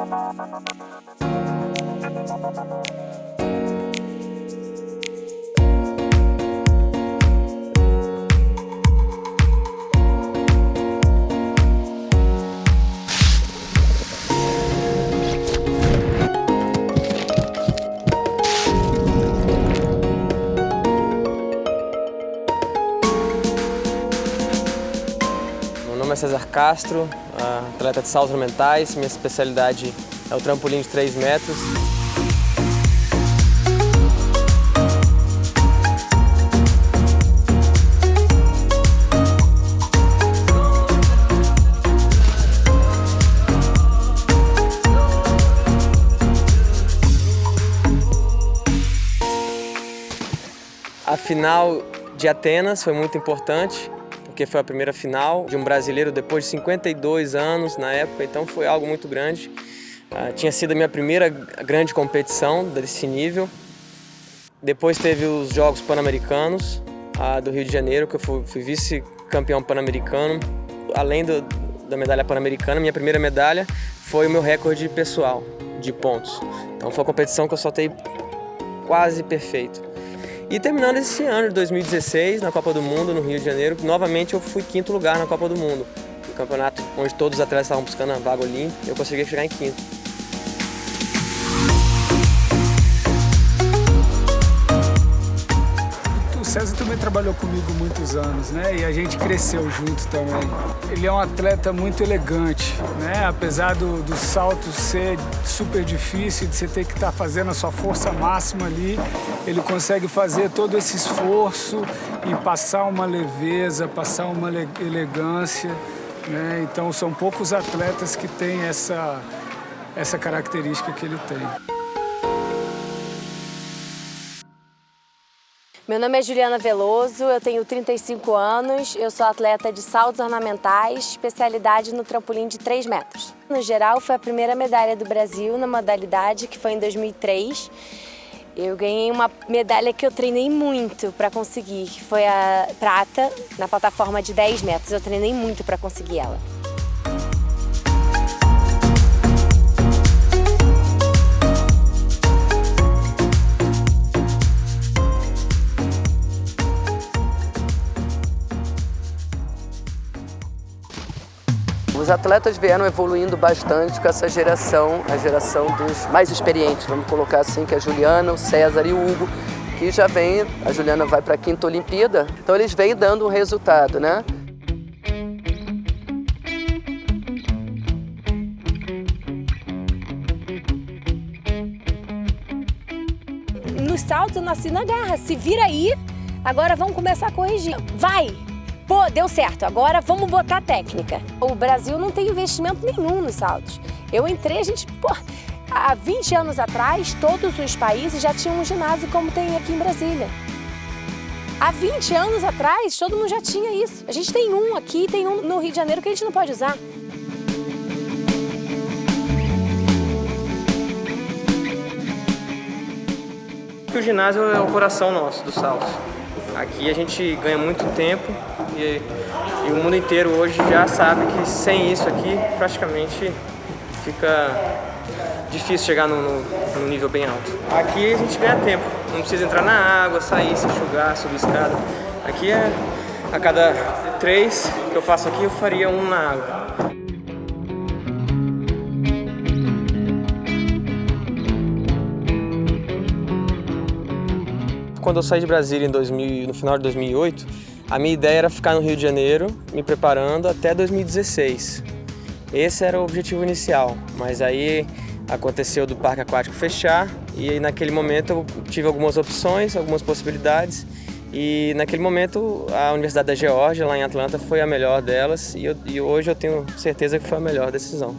We'll be right back. Nome é César Castro, atleta de saltos ornamentais. Minha especialidade é o trampolim de 3 metros. A final de Atenas foi muito importante porque foi a primeira final de um brasileiro depois de 52 anos na época, então foi algo muito grande. Uh, tinha sido a minha primeira grande competição desse nível. Depois teve os Jogos Pan-Americanos uh, do Rio de Janeiro, que eu fui, fui vice-campeão pan-americano. Além do, da medalha pan-americana, minha primeira medalha foi o meu recorde pessoal de pontos. Então foi uma competição que eu soltei quase perfeito. E terminando esse ano de 2016, na Copa do Mundo, no Rio de Janeiro, novamente eu fui quinto lugar na Copa do Mundo. O campeonato onde todos os atletas estavam buscando a vaga olímpica, eu consegui chegar em quinto. César também trabalhou comigo muitos anos, né? E a gente cresceu junto também. Ele é um atleta muito elegante, né? Apesar do, do salto ser super difícil, de você ter que estar tá fazendo a sua força máxima ali, ele consegue fazer todo esse esforço e passar uma leveza, passar uma elegância, né? Então são poucos atletas que têm essa, essa característica que ele tem. Meu nome é Juliana Veloso, eu tenho 35 anos, eu sou atleta de saltos ornamentais, especialidade no trampolim de 3 metros. No geral, foi a primeira medalha do Brasil na modalidade, que foi em 2003. Eu ganhei uma medalha que eu treinei muito para conseguir, que foi a prata na plataforma de 10 metros. Eu treinei muito para conseguir ela. Os atletas vieram evoluindo bastante com essa geração, a geração dos mais experientes, vamos colocar assim, que é a Juliana, o César e o Hugo, que já vem, a Juliana vai para a quinta Olimpíada, então eles vêm dando um resultado, né? Nos saltos eu nasci na garra, se vira aí, agora vamos começar a corrigir. Vai! Pô, deu certo, agora vamos botar técnica. O Brasil não tem investimento nenhum nos saltos. Eu entrei, a gente, pô, há 20 anos atrás, todos os países já tinham um ginásio como tem aqui em Brasília. Há 20 anos atrás, todo mundo já tinha isso. A gente tem um aqui, tem um no Rio de Janeiro que a gente não pode usar. O ginásio é o coração nosso do salto. Aqui a gente ganha muito tempo e, e, o mundo inteiro hoje já sabe que sem isso aqui praticamente fica difícil chegar no nível bem alto. Aqui a gente ganha tempo, não precisa entrar na água, sair, se enxugar, subir escada. Aqui é a cada três que eu faço aqui eu faria um na água. Quando eu saí de Brasília em 2000, no final de 2008, a minha ideia era ficar no Rio de Janeiro, me preparando até 2016. Esse era o objetivo inicial, mas aí aconteceu do parque aquático fechar e aí naquele momento eu tive algumas opções, algumas possibilidades e naquele momento a Universidade da Geórgia, lá em Atlanta, foi a melhor delas e, eu, e hoje eu tenho certeza que foi a melhor decisão.